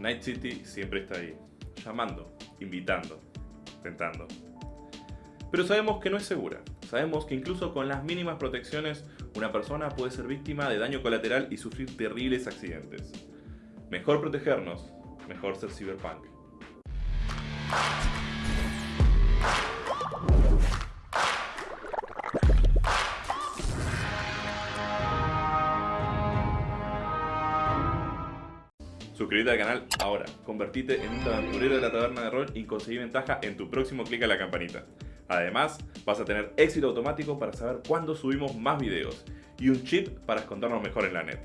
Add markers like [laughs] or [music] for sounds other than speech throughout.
Night City siempre está ahí, llamando, invitando, tentando. Pero sabemos que no es segura. Sabemos que incluso con las mínimas protecciones, una persona puede ser víctima de daño colateral y sufrir terribles accidentes. Mejor protegernos, mejor ser cyberpunk. Suscríbete al canal ahora, convertite en un aventurero de la taberna de rol y conseguí ventaja en tu próximo clic a la campanita. Además, vas a tener éxito automático para saber cuándo subimos más videos y un chip para escondernos mejor en la net.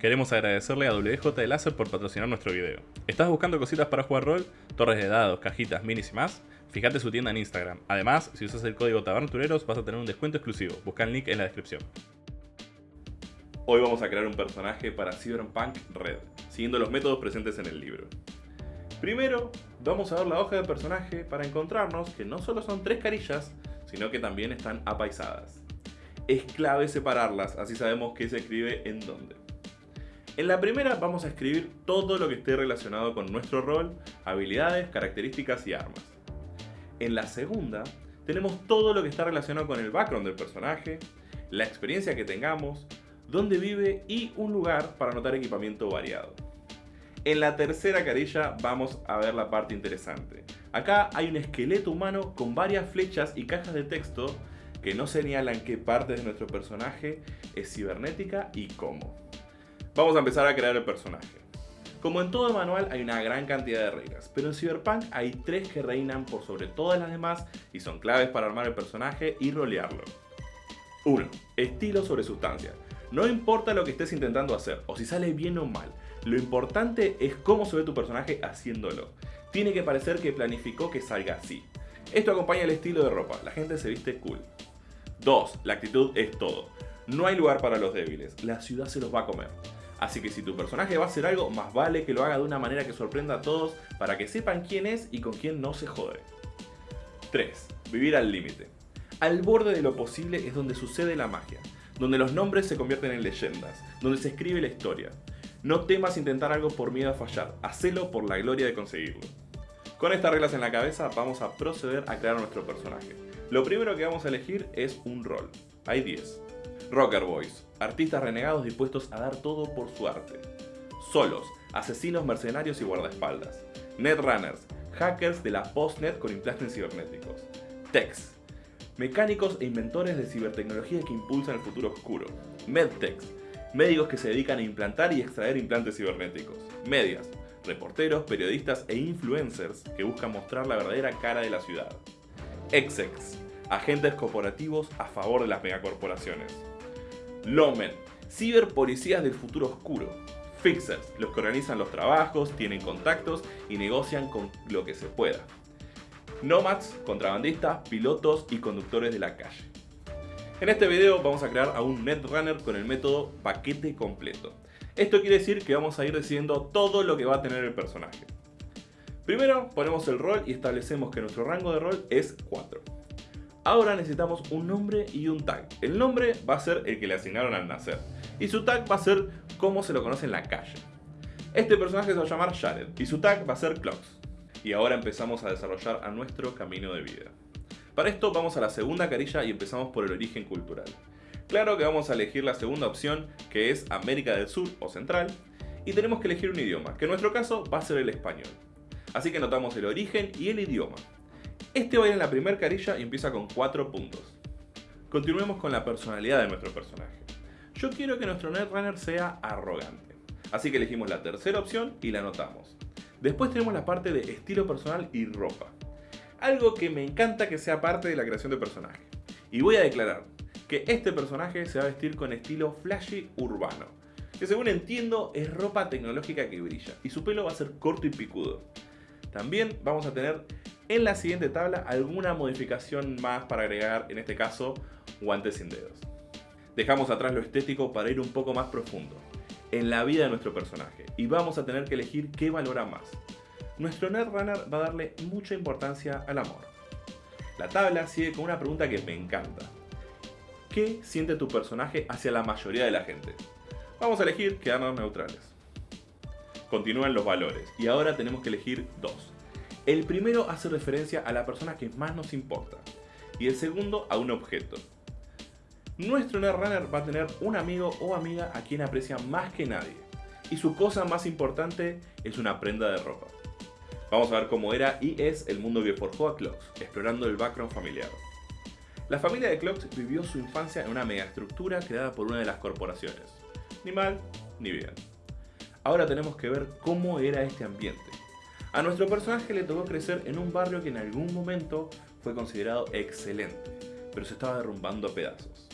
Queremos agradecerle a WJ de Láser por patrocinar nuestro video. ¿Estás buscando cositas para jugar rol? Torres de dados, cajitas, minis y más? Fíjate su tienda en Instagram. Además, si usas el código TABERNATUREROS vas a tener un descuento exclusivo. Busca el link en la descripción. Hoy vamos a crear un personaje para Cyberpunk Red, siguiendo los métodos presentes en el libro. Primero, vamos a ver la hoja de personaje para encontrarnos que no solo son tres carillas, sino que también están apaisadas. Es clave separarlas, así sabemos qué se escribe en dónde. En la primera vamos a escribir todo lo que esté relacionado con nuestro rol, habilidades, características y armas. En la segunda tenemos todo lo que está relacionado con el background del personaje, la experiencia que tengamos, dónde vive y un lugar para anotar equipamiento variado. En la tercera carilla vamos a ver la parte interesante. Acá hay un esqueleto humano con varias flechas y cajas de texto que nos señalan qué parte de nuestro personaje es cibernética y cómo. Vamos a empezar a crear el personaje. Como en todo manual hay una gran cantidad de reglas, pero en Cyberpunk hay tres que reinan por sobre todas las demás y son claves para armar el personaje y rolearlo. 1. Estilo sobre sustancia. No importa lo que estés intentando hacer o si sale bien o mal, lo importante es cómo se ve tu personaje haciéndolo. Tiene que parecer que planificó que salga así. Esto acompaña el estilo de ropa, la gente se viste cool. 2. La actitud es todo. No hay lugar para los débiles, la ciudad se los va a comer. Así que si tu personaje va a hacer algo, más vale que lo haga de una manera que sorprenda a todos para que sepan quién es y con quién no se jode. 3. Vivir al límite. Al borde de lo posible es donde sucede la magia, donde los nombres se convierten en leyendas, donde se escribe la historia. No temas intentar algo por miedo a fallar, hacelo por la gloria de conseguirlo. Con estas reglas en la cabeza vamos a proceder a crear nuestro personaje. Lo primero que vamos a elegir es un rol. Hay 10. Rocker Boys, artistas renegados dispuestos a dar todo por su arte. Solos, asesinos mercenarios y guardaespaldas. Netrunners, hackers de la postnet con implantes cibernéticos. Techs, mecánicos e inventores de cibertecnología que impulsan el futuro oscuro. Medtechs, médicos que se dedican a implantar y extraer implantes cibernéticos. Medias, reporteros, periodistas e influencers que buscan mostrar la verdadera cara de la ciudad. Execs, agentes corporativos a favor de las megacorporaciones. Lomen, ciberpolicías del futuro oscuro. Fixers, los que organizan los trabajos, tienen contactos y negocian con lo que se pueda. Nomads, contrabandistas, pilotos y conductores de la calle. En este video vamos a crear a un Netrunner con el método paquete completo. Esto quiere decir que vamos a ir decidiendo todo lo que va a tener el personaje. Primero ponemos el rol y establecemos que nuestro rango de rol es 4. Ahora necesitamos un nombre y un tag. El nombre va a ser el que le asignaron al nacer. Y su tag va a ser cómo se lo conoce en la calle. Este personaje se va a llamar Jared y su tag va a ser Clocks. Y ahora empezamos a desarrollar a nuestro camino de vida. Para esto vamos a la segunda carilla y empezamos por el origen cultural. Claro que vamos a elegir la segunda opción que es América del Sur o Central y tenemos que elegir un idioma, que en nuestro caso va a ser el español. Así que notamos el origen y el idioma. Este va a ir en la primera carilla y empieza con 4 puntos. Continuemos con la personalidad de nuestro personaje. Yo quiero que nuestro Netrunner sea arrogante. Así que elegimos la tercera opción y la anotamos. Después tenemos la parte de estilo personal y ropa. Algo que me encanta que sea parte de la creación de personaje. Y voy a declarar que este personaje se va a vestir con estilo flashy urbano. Que según entiendo es ropa tecnológica que brilla. Y su pelo va a ser corto y picudo. También vamos a tener en la siguiente tabla alguna modificación más para agregar, en este caso, guantes sin dedos. Dejamos atrás lo estético para ir un poco más profundo, en la vida de nuestro personaje, y vamos a tener que elegir qué valora más. Nuestro Netrunner va a darle mucha importancia al amor. La tabla sigue con una pregunta que me encanta. ¿Qué siente tu personaje hacia la mayoría de la gente? Vamos a elegir quedarnos neutrales. continúan los valores y ahora tenemos que elegir dos. El primero hace referencia a la persona que más nos importa y el segundo a un objeto. Nuestro Netrunner va a tener un amigo o amiga a quien aprecia más que nadie y su cosa más importante es una prenda de ropa. Vamos a ver cómo era y es el mundo que forjó a explorando el background familiar. La familia de Clocks vivió su infancia en una megaestructura creada por una de las corporaciones. Ni mal, ni bien. Ahora tenemos que ver cómo era este ambiente. A nuestro personaje le tocó crecer en un barrio que en algún momento fue considerado excelente, pero se estaba derrumbando a pedazos.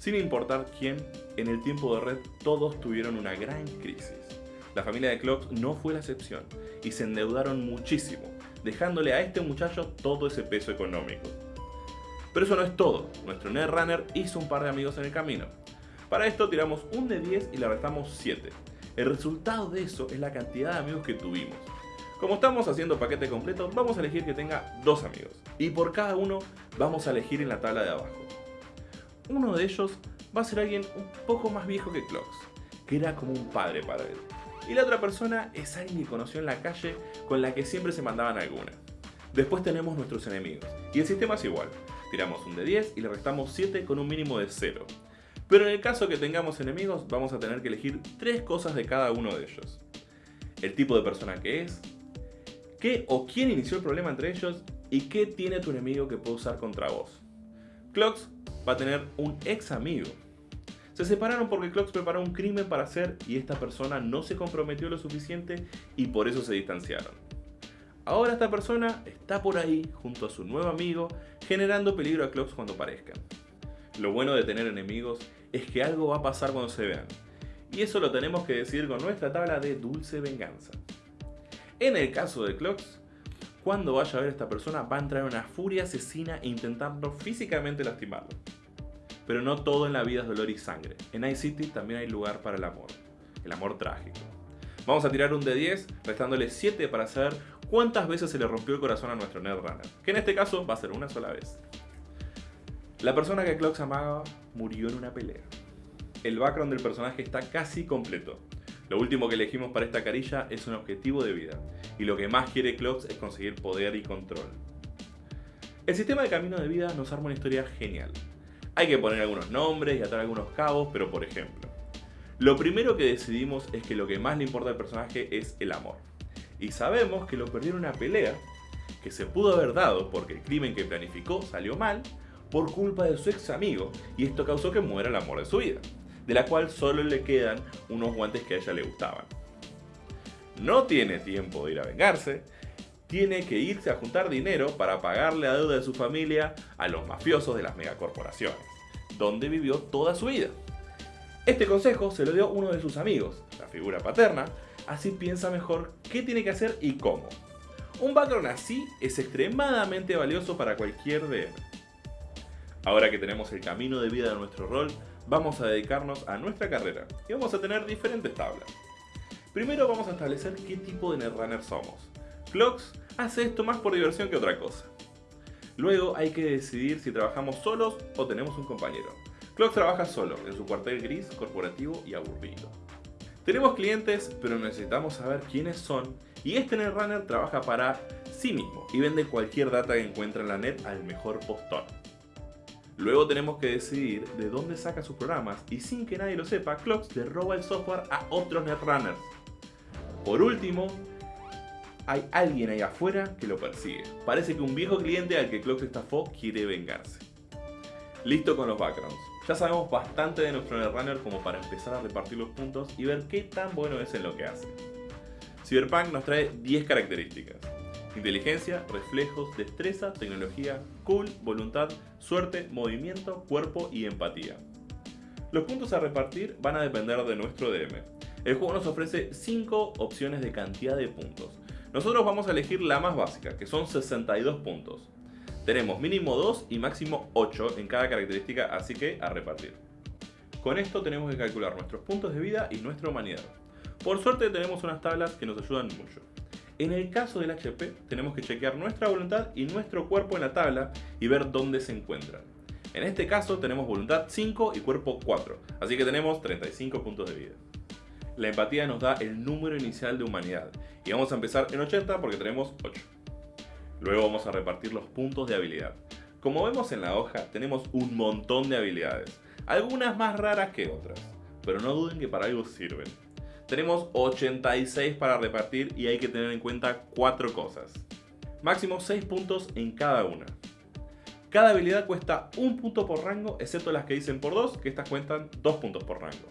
Sin importar quién, en el tiempo de red todos tuvieron una gran crisis. La familia de Clocks no fue la excepción y se endeudaron muchísimo, dejándole a este muchacho todo ese peso económico. Pero eso no es todo, nuestro Netrunner hizo un par de amigos en el camino. Para esto tiramos un de 10 y le restamos 7. El resultado de eso es la cantidad de amigos que tuvimos. Como estamos haciendo paquete completo, vamos a elegir que tenga dos amigos. Y por cada uno vamos a elegir en la tabla de abajo. Uno de ellos va a ser alguien un poco más viejo que Clocks, que era como un padre para él. Y la otra persona es alguien que conoció en la calle con la que siempre se mandaban alguna. Después tenemos nuestros enemigos, y el sistema es igual. Tiramos un de 10 y le restamos 7 con un mínimo de 0. Pero en el caso que tengamos enemigos, vamos a tener que elegir 3 cosas de cada uno de ellos. El tipo de persona que es, qué o quién inició el problema entre ellos y qué tiene tu enemigo que puede usar contra vos. Clocks va a tener un ex amigo. Se separaron porque Clocks preparó un crimen para hacer y esta persona no se comprometió lo suficiente y por eso se distanciaron. Ahora esta persona está por ahí junto a su nuevo amigo generando peligro a Clocks cuando parezcan. Lo bueno de tener enemigos es que algo va a pasar cuando se vean. Y eso lo tenemos que decir con nuestra tabla de dulce venganza. En el caso de Clocks, cuando vaya a ver a esta persona va a entrar en una furia asesina intentando físicamente lastimarlo. Pero no todo en la vida es dolor y sangre. En Night City también hay lugar para el amor. El amor trágico. Vamos a tirar un de 10, restándole 7 para saber cuántas veces se le rompió el corazón a nuestro Netrunner. Que en este caso va a ser una sola vez. La persona que Clocks amaba murió en una pelea. El background del personaje está casi completo. Lo último que elegimos para esta carilla es un objetivo de vida, y lo que más quiere Clocks es conseguir poder y control. El sistema de camino de vida nos arma una historia genial. Hay que poner algunos nombres y atar algunos cabos, pero por ejemplo, lo primero que decidimos es que lo que más le importa al personaje es el amor. Y sabemos que lo perdió en una pelea, que se pudo haber dado porque el crimen que planificó salió mal, por culpa de su ex amigo, y esto causó que muera el amor de su vida de la cual solo le quedan unos guantes que a ella le gustaban. No tiene tiempo de ir a vengarse, tiene que irse a juntar dinero para pagarle la deuda de su familia a los mafiosos de las megacorporaciones, donde vivió toda su vida. Este consejo se lo dio uno de sus amigos, la figura paterna, así piensa mejor qué tiene que hacer y cómo. Un background así es extremadamente valioso para cualquier DM. Ahora que tenemos el camino de vida de nuestro rol, vamos a dedicarnos a nuestra carrera y vamos a tener diferentes tablas. Primero vamos a establecer qué tipo de netrunner somos. Clocks hace esto más por diversión que otra cosa. Luego hay que decidir si trabajamos solos o tenemos un compañero. Clocks trabaja solo, en su cuartel gris, corporativo y aburrido. Tenemos clientes, pero necesitamos saber quiénes son y este Netrunner trabaja para sí mismo y vende cualquier data que encuentra en la net al mejor postor. Luego tenemos que decidir de dónde saca sus programas y sin que nadie lo sepa, Clocks le roba el software a otros netrunners. Por último, hay alguien ahí afuera que lo persigue. Parece que un viejo cliente al que Clocks estafó quiere vengarse. Listo con los backgrounds. Ya sabemos bastante de nuestro netrunner como para empezar a repartir los puntos y ver qué tan bueno es en lo que hace. Cyberpunk nos trae 10 características. Inteligencia, reflejos, destreza, tecnología, cool, voluntad, suerte, movimiento, cuerpo y empatía. Los puntos a repartir van a depender de nuestro DM. El juego nos ofrece 5 opciones de cantidad de puntos. Nosotros vamos a elegir la más básica, que son 62 puntos. Tenemos mínimo 2 y máximo 8 en cada característica, así que a repartir. Con esto tenemos que calcular nuestros puntos de vida y nuestra humanidad. Por suerte tenemos unas tablas que nos ayudan mucho. En el caso del HP, tenemos que chequear nuestra voluntad y nuestro cuerpo en la tabla y ver dónde se encuentran. En este caso tenemos voluntad 5 y cuerpo 4, así que tenemos 35 puntos de vida. La empatía nos da el número inicial de humanidad. Y vamos a empezar en 80 porque tenemos 8. Luego vamos a repartir los puntos de habilidad. Como vemos en la hoja, tenemos un montón de habilidades. Algunas más raras que otras. Pero no duden que para algo sirven. Tenemos 86 para repartir y hay que tener en cuenta 4 cosas. Máximo 6 puntos en cada una. Cada habilidad cuesta un punto por rango, excepto las que dicen por 2, que estas cuentan 2 puntos por rango.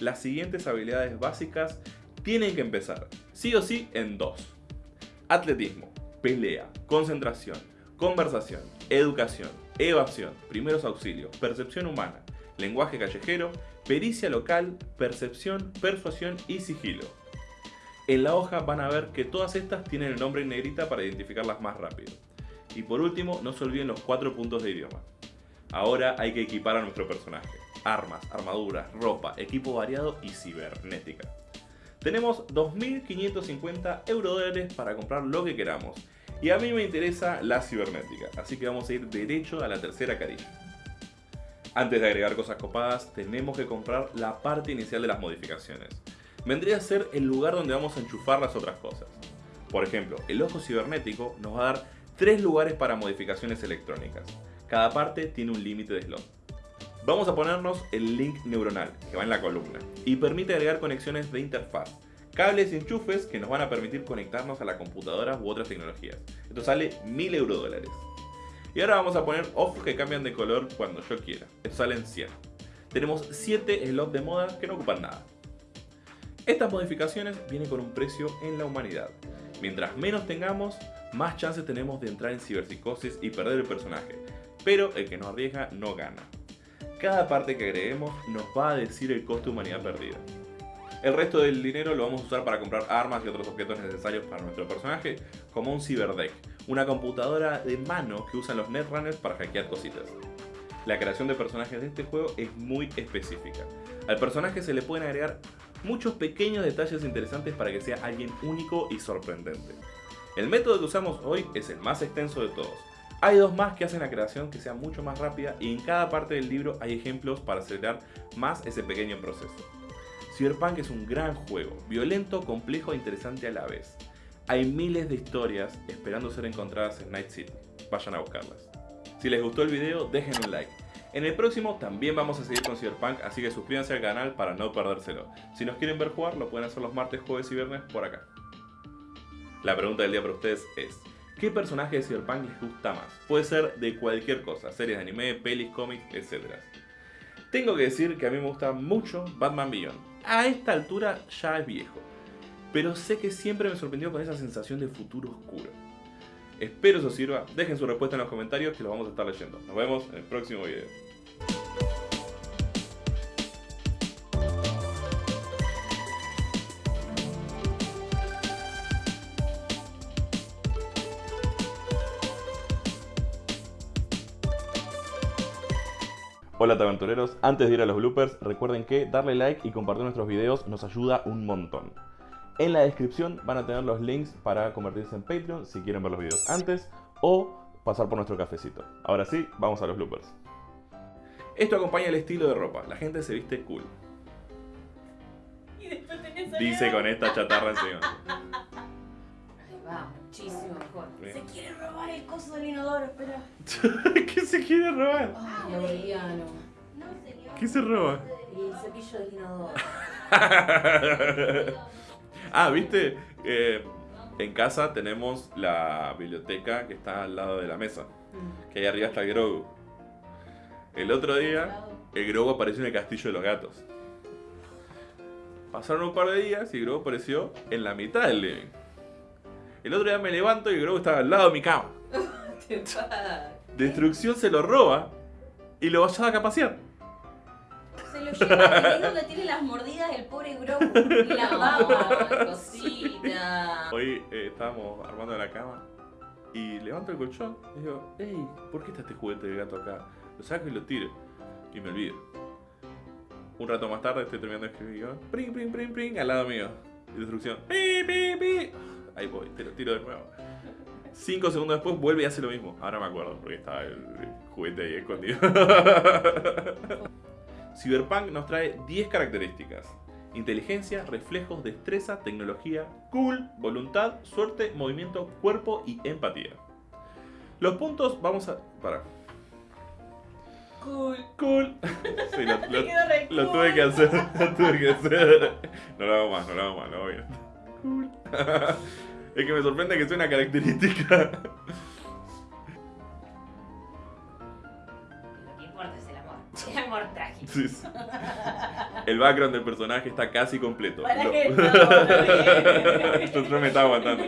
Las siguientes habilidades básicas tienen que empezar, sí o sí, en 2. Atletismo, pelea, concentración, conversación, educación, evasión, primeros auxilios, percepción humana, lenguaje callejero, pericia local, percepción, persuasión y sigilo. En la hoja van a ver que todas estas tienen el nombre en negrita para identificarlas más rápido. Y por último, no se olviden los cuatro puntos de idioma. Ahora hay que equipar a nuestro personaje. Armas, armaduras, ropa, equipo variado y cibernética. Tenemos 2.550 eurodólares para comprar lo que queramos. Y a mí me interesa la cibernética, así que vamos a ir derecho a la tercera carilla. Antes de agregar cosas copadas, tenemos que comprar la parte inicial de las modificaciones. Vendría a ser el lugar donde vamos a enchufar las otras cosas. Por ejemplo, el ojo cibernético nos va a dar tres lugares para modificaciones electrónicas. Cada parte tiene un límite de slot. Vamos a ponernos el link neuronal, que va en la columna, y permite agregar conexiones de interfaz, cables y enchufes que nos van a permitir conectarnos a la computadora u otras tecnologías. Esto sale 1000 eurodólares. Y ahora vamos a poner ojos que cambian de color cuando yo quiera. Salen 100. Tenemos 7 slots de moda que no ocupan nada. Estas modificaciones vienen con un precio en la humanidad. Mientras menos tengamos, más chances tenemos de entrar en ciberpsicosis y perder el personaje, pero el que no arriesga no gana. Cada parte que agreguemos nos va a decir el coste de humanidad perdida. El resto del dinero lo vamos a usar para comprar armas y otros objetos necesarios para nuestro personaje, como un ciberdeck, una computadora de mano que usan los netrunners para hackear cositas. La creación de personajes de este juego es muy específica. Al personaje se le pueden agregar muchos pequeños detalles interesantes para que sea alguien único y sorprendente. El método que usamos hoy es el más extenso de todos. Hay dos más que hacen la creación que sea mucho más rápida y en cada parte del libro hay ejemplos para acelerar más ese pequeño proceso. Cyberpunk es un gran juego, violento, complejo e interesante a la vez. Hay miles de historias esperando ser encontradas en Night City. Vayan a buscarlas. Si les gustó el video, dejen un like. En el próximo también vamos a seguir con Cyberpunk, así que suscríbanse al canal para no perdérselo. Si nos quieren ver jugar, lo pueden hacer los martes, jueves y viernes por acá. La pregunta del día para ustedes es, ¿qué personaje de Cyberpunk les gusta más? Puede ser de cualquier cosa, series de anime, pelis, cómics, etc. Tengo que decir que a mí me gusta mucho Batman Beyond. A esta altura ya es viejo, pero sé que siempre me sorprendió con esa sensación de futuro oscuro. Espero eso sirva, dejen su respuesta en los comentarios que los vamos a estar leyendo. Nos vemos en el próximo video. Hola aventureros, antes de ir a los bloopers, recuerden que darle like y compartir nuestros videos nos ayuda un montón. En la descripción van a tener los links para convertirse en Patreon si quieren ver los videos antes o pasar por nuestro cafecito. Ahora sí, vamos a los bloopers. Esto acompaña el estilo de ropa, la gente se viste cool. Dice con esta chatarra encima. [laughs] Muchísimo mejor. Se quiere robar el coso del inodoro, espera. [laughs] ¿Qué se quiere robar? Ay, Aureliano. ¿Qué se roba? Y el cepillo del inodoro. [laughs] ah, ¿viste? Eh, en casa tenemos la biblioteca que está al lado de la mesa. Mm. Que ahí arriba está el Grogu. El otro día, el Grogu apareció en el castillo de los gatos. Pasaron un par de días y el Grogu apareció en la mitad del living. El otro día me levanto y el Grogu estaba al lado de mi cama. [laughs] Va. Destrucción se lo roba y lo vaya a pasear. Se lo lleva, donde tiene las mordidas del pobre Grogu. [laughs] La baba. Ay, cosita. Hoy eh, estábamos armando la cama y levanto el colchón y digo, hey, ¿por qué está este juguete de gato acá? Lo saco y lo tiro. Y me olvido. Un rato más tarde estoy terminando de escribir pring, pring, pring, pring, al lado mío. Y destrucción, pi, pi, pi. Ahí voy, te lo tiro de nuevo. Cinco segundos después vuelve y hace lo mismo. Ahora me acuerdo porque estaba el, juguete ahí escondido. [laughs] Cyberpunk nos trae 10 características. inteligencia, reflejos, destreza, tecnología, cool, voluntad, suerte, movimiento, cuerpo y empatía. Los puntos vamos a... Para. Cool. Cool. [laughs] Sí, lo, cool. tuve que hacer. [laughs] Lo tuve que hacer. No lo hago más, no lo hago más, lo hago bien. Cool. Es que me sorprende que sea una característica. Lo que importa es el amor. El amor trágico. Sí, sí. El background del personaje está casi completo. Para Lo- que no, no. Yo, me estaba aguantando.